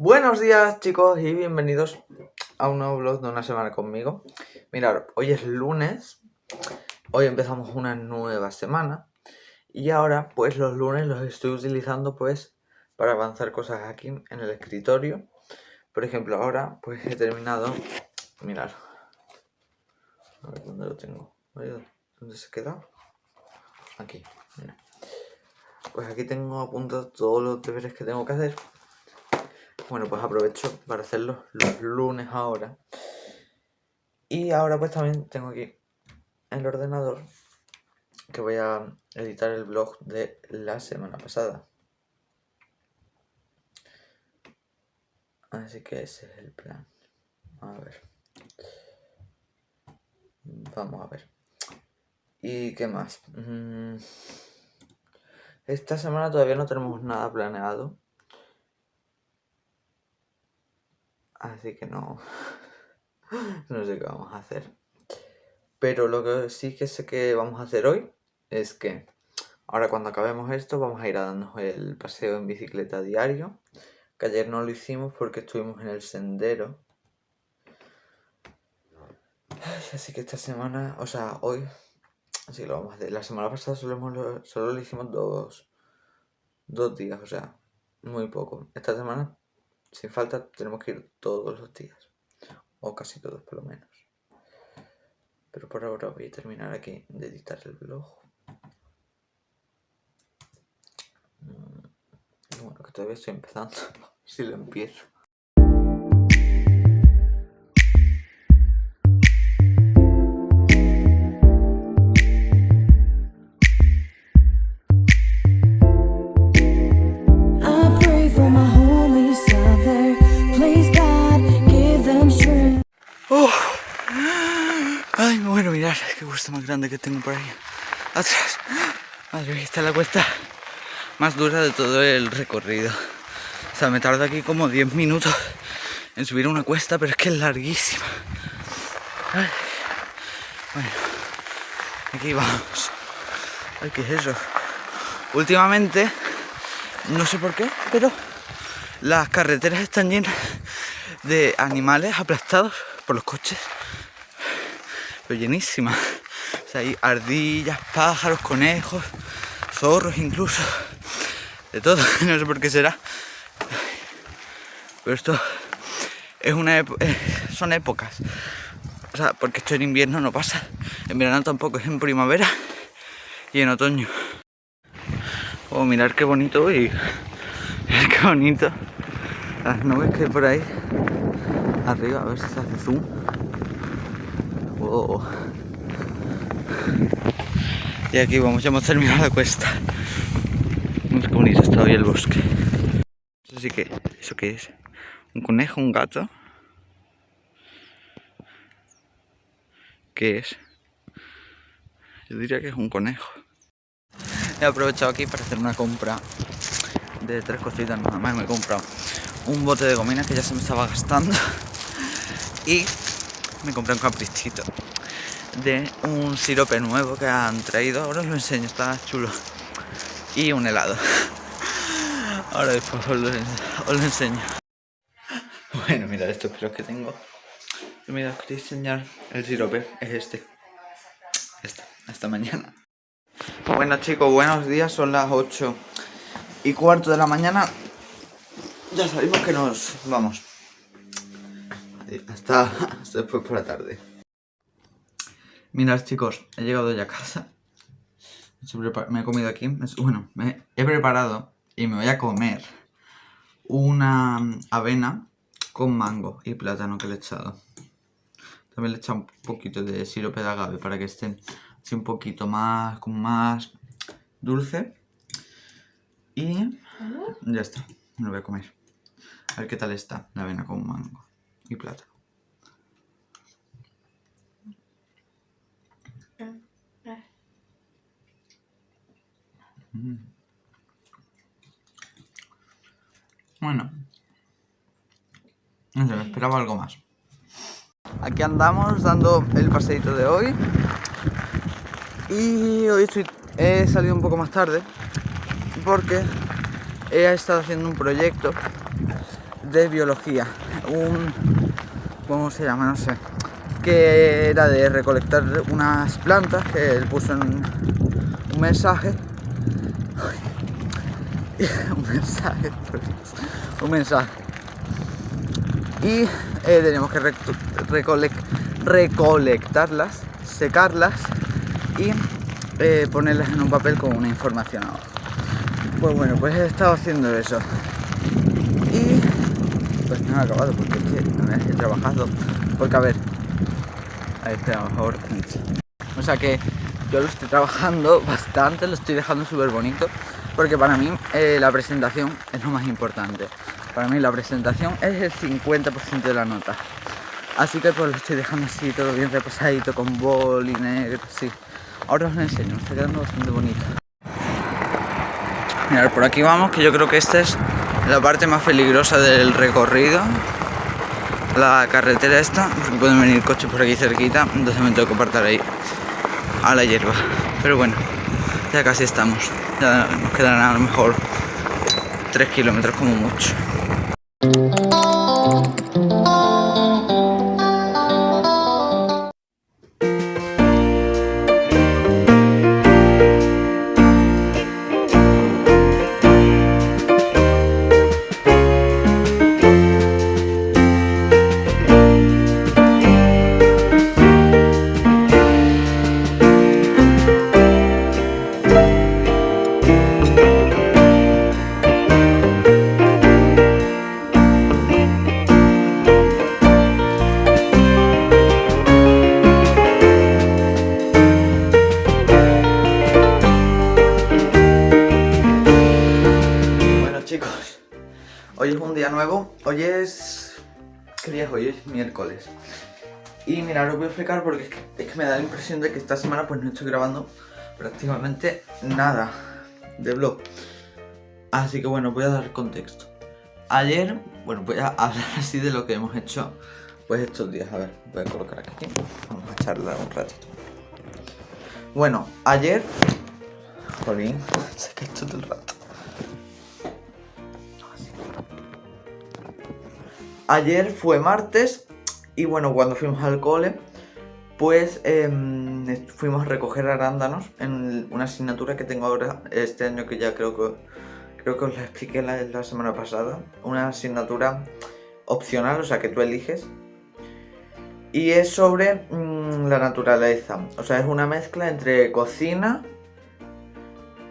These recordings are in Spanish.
Buenos días chicos y bienvenidos a un nuevo vlog de una semana conmigo. Mirad, hoy es lunes, hoy empezamos una nueva semana Y ahora pues los lunes los estoy utilizando pues para avanzar cosas aquí en el escritorio. Por ejemplo ahora pues he terminado, mirad. A ver dónde lo tengo, ¿dónde se queda? Aquí, Pues aquí tengo apuntados todos los deberes que tengo que hacer bueno, pues aprovecho para hacerlo los lunes ahora. Y ahora pues también tengo aquí el ordenador que voy a editar el blog de la semana pasada. Así que ese es el plan. A ver. Vamos a ver. ¿Y qué más? Mm. Esta semana todavía no tenemos nada planeado. Así que no... no sé qué vamos a hacer. Pero lo que sí que sé que vamos a hacer hoy es que ahora cuando acabemos esto vamos a ir a darnos el paseo en bicicleta diario. Que ayer no lo hicimos porque estuvimos en el sendero. Así que esta semana, o sea, hoy, así lo vamos a hacer. La semana pasada solo, solo lo hicimos dos, dos días, o sea, muy poco. Esta semana sin falta tenemos que ir todos los días. O casi todos por lo menos. Pero por ahora voy a terminar aquí de editar el blog. Mm, bueno, que todavía estoy empezando. si lo empiezo. Grande que tengo por ahí atrás. Madre mía, esta es la cuesta más dura de todo el recorrido. O sea, me tarda aquí como 10 minutos en subir una cuesta, pero es que es larguísima. Bueno, aquí vamos. Ay, ¿qué es eso? Últimamente, no sé por qué, pero las carreteras están llenas de animales aplastados por los coches. Pero llenísimas hay ardillas, pájaros, conejos, zorros incluso. De todo, no sé por qué será. Pero esto es una eh, son épocas. O sea, porque esto en invierno no pasa. En verano tampoco, es en primavera y en otoño. Oh, mirar qué bonito y qué bonito. Las nubes que hay por ahí. Arriba, a ver si se hace zoom. Oh. Y aquí vamos, ya hemos terminado la cuesta. Mira qué bonito está hoy el bosque. Así que, ¿eso qué es? ¿Un conejo? ¿Un gato? ¿Qué es? Yo diría que es un conejo. He aprovechado aquí para hacer una compra de tres cositas nada más. Me he comprado un bote de gomina que ya se me estaba gastando y me compré un caprichito de un sirope nuevo que han traído. Ahora os lo enseño, está chulo. Y un helado. Ahora después os lo, enseño. Bueno, mirad estos pelos que tengo. Mira, os quería enseñar el sirope. Es este. Esta, esta mañana. Bueno chicos, buenos días. Son las 8 y cuarto de la mañana. Ya sabemos que nos vamos. Hasta, hasta después por la tarde. Mirad chicos, he llegado ya a casa. Me he comido aquí. Bueno, me he preparado y me voy a comer una avena con mango y plátano que le he echado. También le he echado un poquito de sirope de agave para que esté así un poquito más, como más dulce. Y ya está, me lo voy a comer. A ver qué tal está la avena con mango y plátano. Bueno. No sé, me esperaba algo más. Aquí andamos dando el paseito de hoy. Y hoy estoy he salido un poco más tarde porque he estado haciendo un proyecto de biología. Un... ¿Cómo se llama? No sé. Que era de recolectar unas plantas que él puso en un mensaje. un mensaje, un mensaje. Y eh, tenemos que recolectarlas, secarlas y eh, ponerlas en un papel con una información abajo. Pues bueno, pues he estado haciendo eso. Y pues no he acabado porque es que me he trabajado. Porque a ver, ahí está mejor. O sea que yo lo estoy trabajando bastante, lo estoy dejando súper bonito. Porque para mí eh, la presentación es lo más importante. Para mí la presentación es el 50% de la nota. Así que pues lo estoy dejando así, todo bien reposadito, con bol y negro, sí. Ahora os lo enseño, está quedando bastante bonito. Mirad, por aquí vamos, que yo creo que esta es la parte más peligrosa del recorrido. La carretera esta, pueden venir coches por aquí cerquita, entonces me tengo que apartar ahí a la hierba. Pero bueno, ya casi estamos. Ya nos quedan a lo mejor 3 kilómetros como mucho. Hoy es un día nuevo, hoy es... ¿Qué día es hoy? Es miércoles. Y mira, os voy a explicar porque es que, me da la impresión de que esta semana pues no estoy grabando prácticamente nada de vlog. Así que bueno, voy a dar contexto. Ayer, bueno, voy a hablar así de lo que hemos hecho pues estos días. A ver, voy a colocar aquí, vamos a charlar un ratito. Bueno, ayer... Jolín, se esto todo el rato Ayer fue martes y bueno, cuando fuimos al cole, pues em, fuimos a recoger arándanos en una asignatura que tengo ahora este año que ya creo que creo que os la expliqué la, semana pasada. Una asignatura opcional, o sea que tú eliges. Y es sobre mm, la naturaleza, o sea es una mezcla entre cocina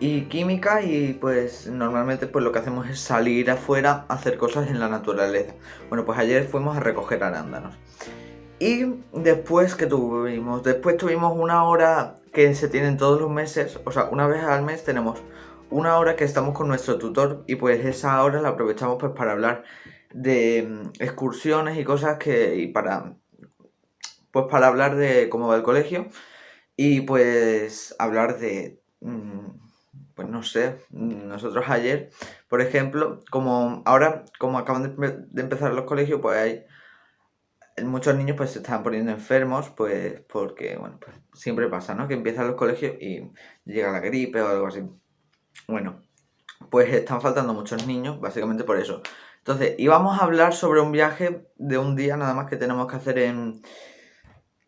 y química y pues normalmente pues lo que hacemos es salir afuera a hacer cosas en la naturaleza. Bueno, pues ayer fuimos a recoger arándanos. Y después que tuvimos, después tuvimos una hora que se tienen todos los meses, o sea, una vez al mes tenemos una hora que estamos con nuestro tutor y pues esa hora la aprovechamos pues para hablar de mm, excursiones y cosas que, y para, pues para hablar de cómo va el colegio y pues hablar de... Mm, pues no sé, nosotros ayer, por ejemplo, como ahora, como acaban de, empezar los colegios, pues hay muchos niños pues se están poniendo enfermos, pues porque, bueno, pues siempre pasa, ¿no? Que empiezan los colegios y llega la gripe o algo así. Bueno, pues están faltando muchos niños, básicamente por eso. Entonces, íbamos a hablar sobre un viaje de un día nada más que tenemos que hacer en,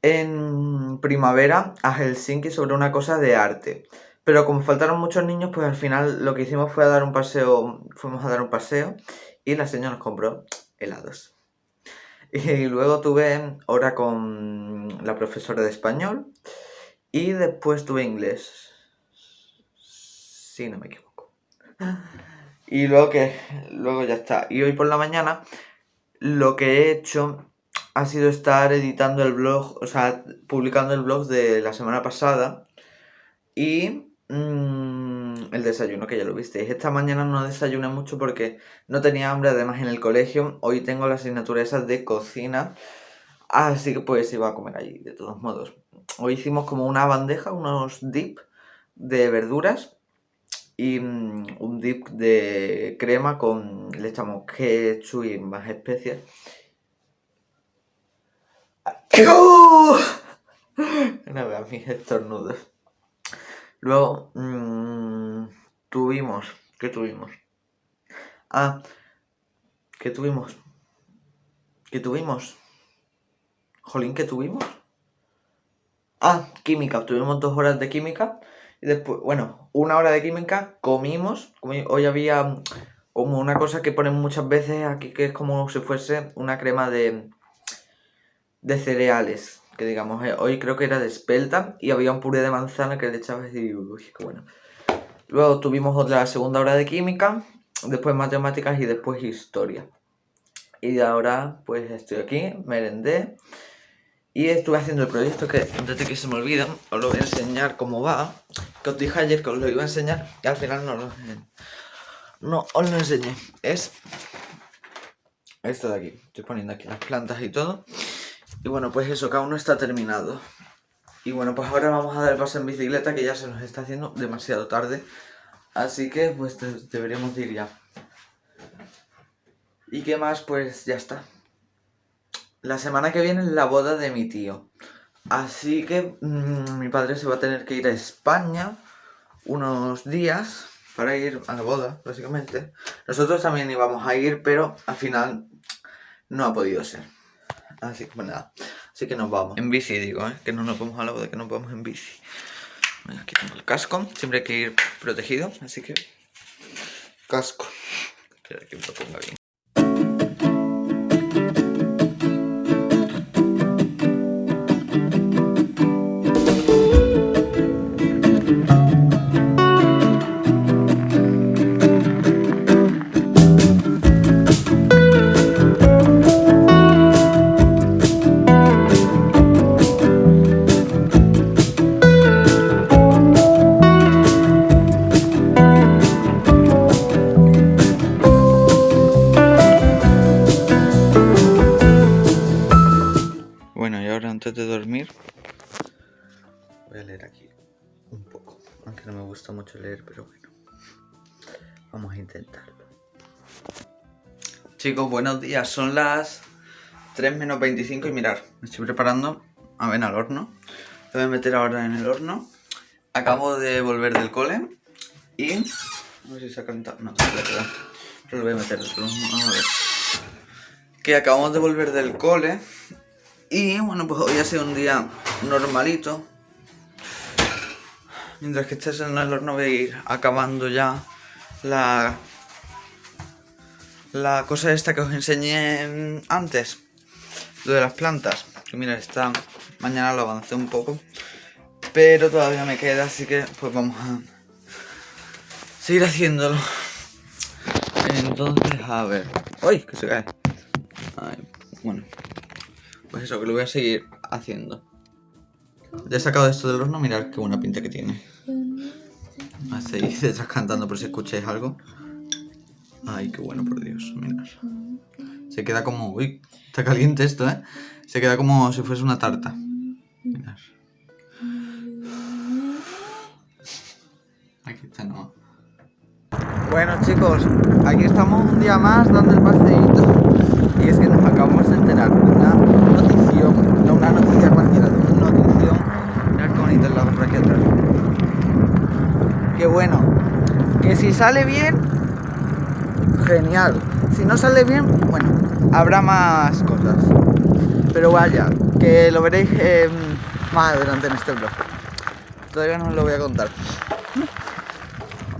en primavera a Helsinki sobre una cosa de arte. Pero como faltaron muchos niños, pues al final lo que hicimos fue a dar un paseo, fuimos a dar un paseo y la señora nos compró helados. Y luego tuve hora con la profesora de español y después tuve inglés. Si no me equivoco. Y luego que luego ya está. Y hoy por la mañana lo que he hecho ha sido estar editando el blog, o sea, publicando el blog de la semana pasada y Mm, el desayuno, que ya lo visteis. Esta mañana no desayuné mucho porque no tenía hambre, además en el colegio. Hoy tengo la asignatura esa de cocina, así que pues iba a comer allí, de todos modos. Hoy hicimos como una bandeja, unos dip de verduras y mm, un dip de crema con, le echamos ketchup y más especias. No vean mis estornudos. Luego mmm, tuvimos... ¿Qué tuvimos? Ah, ¿qué tuvimos? ¿Qué tuvimos? Jolín, ¿qué tuvimos? Ah, química. Tuvimos dos horas de química. Y después, bueno, una hora de química, comimos. hoy había como una cosa que ponen muchas veces aquí que es como si fuese una crema de, de cereales. Que digamos, eh, hoy creo que era de espelta y había un puré de manzana que le echabas y uy, qué bueno. Luego tuvimos otra segunda hora de química, después matemáticas y después historia. Y ahora pues estoy aquí, merendé y estuve haciendo el proyecto que antes que se me olvide os lo voy a enseñar cómo va. Que os dije ayer que os lo iba a enseñar y al final no lo no os lo enseñé. Es esto de aquí. Estoy poniendo aquí las plantas y todo. Y bueno, pues eso, cada uno está terminado. Y bueno, pues ahora vamos a dar el paso en bicicleta que ya se nos está haciendo demasiado tarde. Así que pues deberíamos ir ya. ¿Y qué más? Pues ya está. La semana que viene es la boda de mi tío. Así que mmm, mi padre se va a tener que ir a España unos días para ir a la boda, básicamente. Nosotros también íbamos a ir, pero al final no ha podido ser. Así que pues nada, así que nos vamos. En bici digo, ¿eh? que no nos vamos a la boda, que nos vamos en bici. aquí tengo el casco, siempre hay que ir protegido, así que... Casco. Espera que me lo ponga bien. Pero bueno, vamos a intentarlo. Chicos, buenos días, son las 3 menos 25 y mirar, me estoy preparando a ver al horno, lo voy a meter ahora en el horno. Acabo de volver del cole y... No sé si se ha calentado, no, pero lo voy a meter. Que acabamos de volver del cole y bueno, pues hoy ha sido un día normalito. Mientras que estés en el horno voy a ir acabando ya la, la cosa esta que os enseñé antes. Lo de las plantas. Que mira, esta mañana lo avancé un poco. Pero todavía me queda, así que pues vamos a seguir haciéndolo. Entonces, a ver. ¡Uy! Que se cae. bueno. Pues eso, que lo voy a seguir haciendo. Ya he sacado esto del horno, mirad qué buena pinta que tiene. A seguir detrás cantando por si escucháis algo. Ay, qué bueno, por Dios, mirad. Se queda como... Uy, está caliente esto, ¿eh? Se queda como si fuese una tarta. Mirad. Aquí está no. Bueno chicos, aquí estamos un día más dando el paseíto Y es que nos acabamos de enterar una notición, no una noticia cualquiera, una notición Mirad qué bonito el lago aquí atrás Que bueno, que si sale bien, genial Si no sale bien, bueno, habrá más cosas Pero vaya, que lo veréis más adelante en este blog Todavía no os lo voy a contar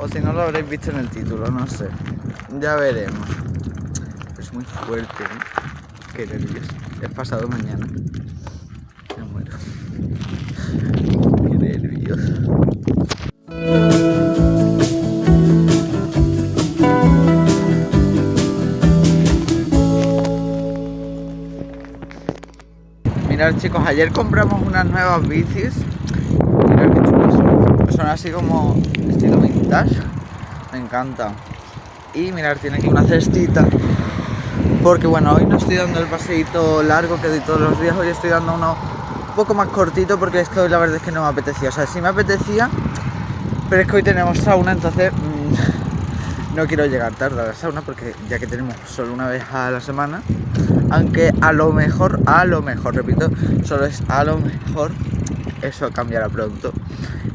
o si no lo habréis visto en el título, no sé. Ya veremos. Es muy fuerte, ¿eh? Qué nervios. Es pasado mañana. Me muero. Qué nervios. Chicos, ayer compramos unas nuevas bicis. Qué chulas son. Así como estilo me encanta. Y mirar, tiene aquí una cestita. Porque bueno, hoy no estoy dando el paseíto largo que doy todos los días. Hoy estoy dando uno un poco más cortito porque es que hoy la verdad es que no me apetecía. O sea, sí me apetecía, pero es que hoy tenemos sauna, entonces mm, no quiero llegar tarde a la sauna porque ya que tenemos solo una vez a la semana, aunque a lo mejor, a lo mejor, repito, solo es a lo mejor, eso cambiará pronto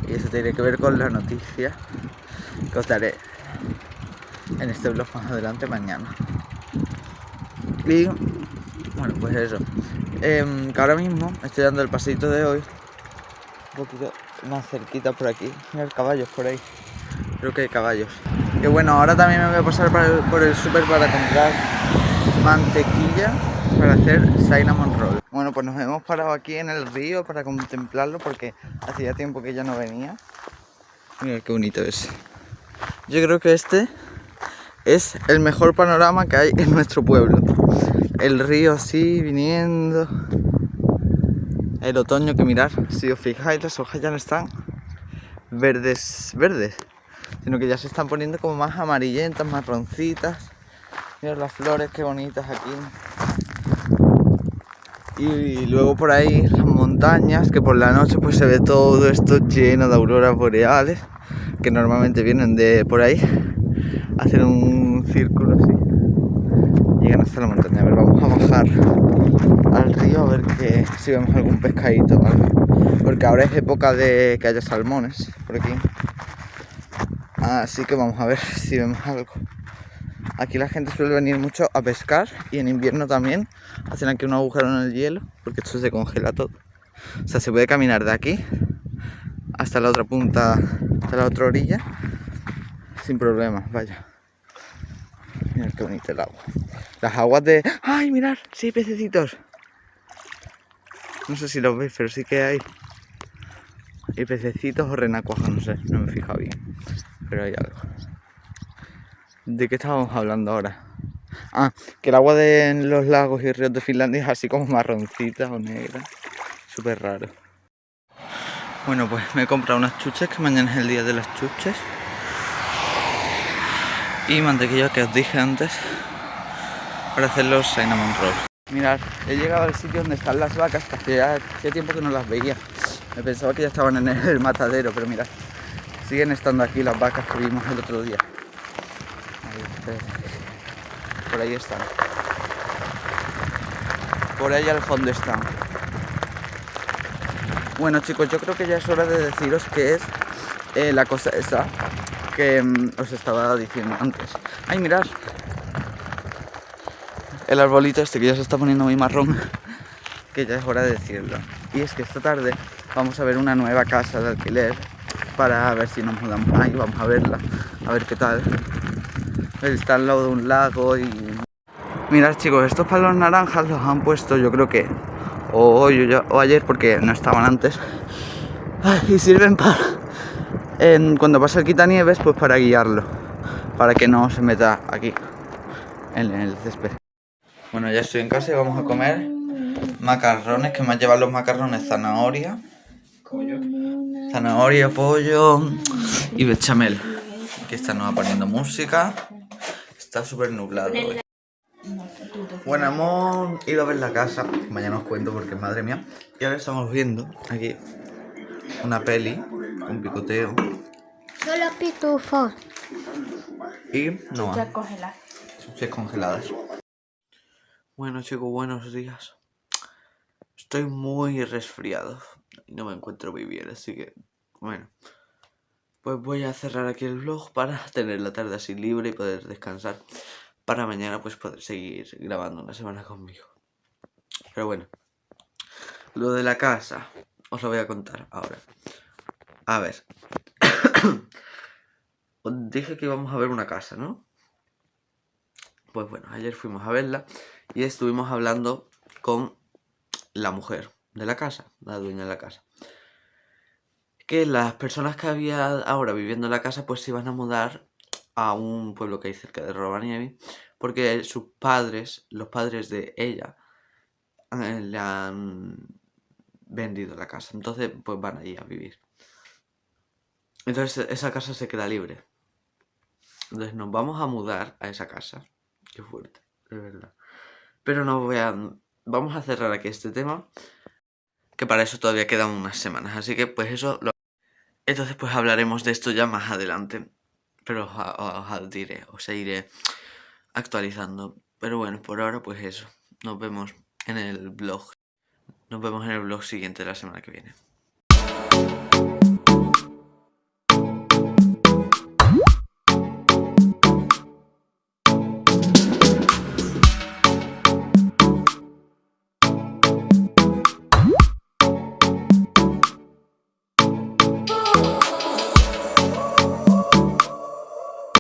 Y eso tiene que ver con la noticia que os daré en este blog más adelante mañana. Y bueno, pues eso. Em, ahora mismo estoy dando el paseito de hoy. Un poquito más cerquita por aquí. Mira caballos por ahí. Creo que hay caballos. Que bueno, ahora también me voy a pasar por el, súper para comprar mantequilla para hacer cinnamon roll. Bueno, pues nos hemos parado aquí en el río para contemplarlo porque hacía tiempo que ya no venía. Mira qué bonito es. Yo creo que este es el mejor panorama que hay en nuestro pueblo. El río así viniendo. El otoño que mirar, si os fijáis las hojas ya no están verdes, verdes, sino que ya se están poniendo como más amarillentas, marroncitas. Mirad las flores, qué bonitas aquí. Y luego por ahí las montañas, que por la noche pues se ve todo esto lleno de auroras boreales, que normalmente vienen de por ahí, hacen un círculo así. Llegan hasta la montaña. A ver, vamos a bajar al río a ver que, si vemos algún pescadito Porque ahora es época de que haya salmones por aquí. Así que vamos a ver si vemos algo. Aquí la gente suele venir mucho a pescar y en invierno también hacen aquí un agujero en el hielo porque esto se congela todo. O sea, se puede caminar de aquí hasta la otra punta, hasta la otra orilla sin problemas, vaya. Mirad qué bonito el agua. Las aguas de... ¡Ay, mirad! Sí, pececitos. No sé si los veis, pero sí que hay... Hay pececitos o renacuajos, no sé, no me he fijado bien. Pero hay algo. ¿De qué estábamos hablando ahora? Ah, que el agua de los lagos y ríos de Finlandia es así como marroncita o negra. Súper raro. Bueno, pues me he comprado unas chuches, que mañana es el día de las chuches. Y mantequilla que os dije antes para hacer los cinnamon rolls. Mirad, he llegado al sitio donde están las vacas, que hacía, hacía tiempo que no las veía. Me pensaba que ya estaban en el matadero, pero mirad, siguen estando aquí las vacas que vimos el otro día. Por ahí están. Por ahí al fondo están. Bueno chicos, yo creo que ya es hora de deciros qué es eh, la cosa esa que mm, os estaba diciendo antes. ¡Ay, mirad! El arbolito este que ya se está poniendo muy marrón, que ya es hora de decirlo. Y es que esta tarde vamos a ver una nueva casa de alquiler para ver si nos mudamos ahí, vamos a verla, a ver qué tal está al lado de un lago y... Mirad chicos, estos palos naranjas los han puesto yo creo que o hoy o, ayer porque no estaban antes. Y sirven para cuando pasa el quitanieves pues para guiarlo para que no se meta aquí en el césped. Bueno ya estoy en casa y vamos a comer macarrones que me han llevado los macarrones zanahoria. Zanahoria, pollo y bechamel aquí está nos va poniendo música Está súper nublado hoy. Bueno, hemos ido a ver la casa. Mañana os cuento porque madre mía. Y ahora estamos viendo aquí una peli, un picoteo. Solo pitufos. Y no congeladas. Chuches congeladas. Bueno chicos, buenos días. Estoy muy resfriado y no me encuentro muy bien, así que bueno. Pues voy a cerrar aquí el vlog para tener la tarde así libre y poder descansar. Para mañana pues poder seguir grabando una semana conmigo. Pero bueno. Lo de la casa. Os lo voy a contar ahora. A ver. os dije que íbamos a ver una casa, ¿no? Pues bueno, ayer fuimos a verla y estuvimos hablando con la mujer de la casa, la dueña de la casa que las personas que había ahora viviendo en la casa pues se iban a mudar a un pueblo que hay cerca de Rovaniemi porque sus padres, los padres de ella, eh, le han vendido la casa. Entonces pues van allí a vivir. Entonces esa casa se queda libre. Entonces nos vamos a mudar a esa casa. Qué fuerte, de verdad. Pero no voy a... Vamos a cerrar aquí este tema. Que para eso todavía quedan unas semanas. Así que pues eso lo... Entonces pues hablaremos de esto ya más adelante. Pero os, diré, os iré actualizando. Pero bueno, por ahora pues eso. Nos vemos en el blog. Nos vemos en el blog siguiente de la semana que viene.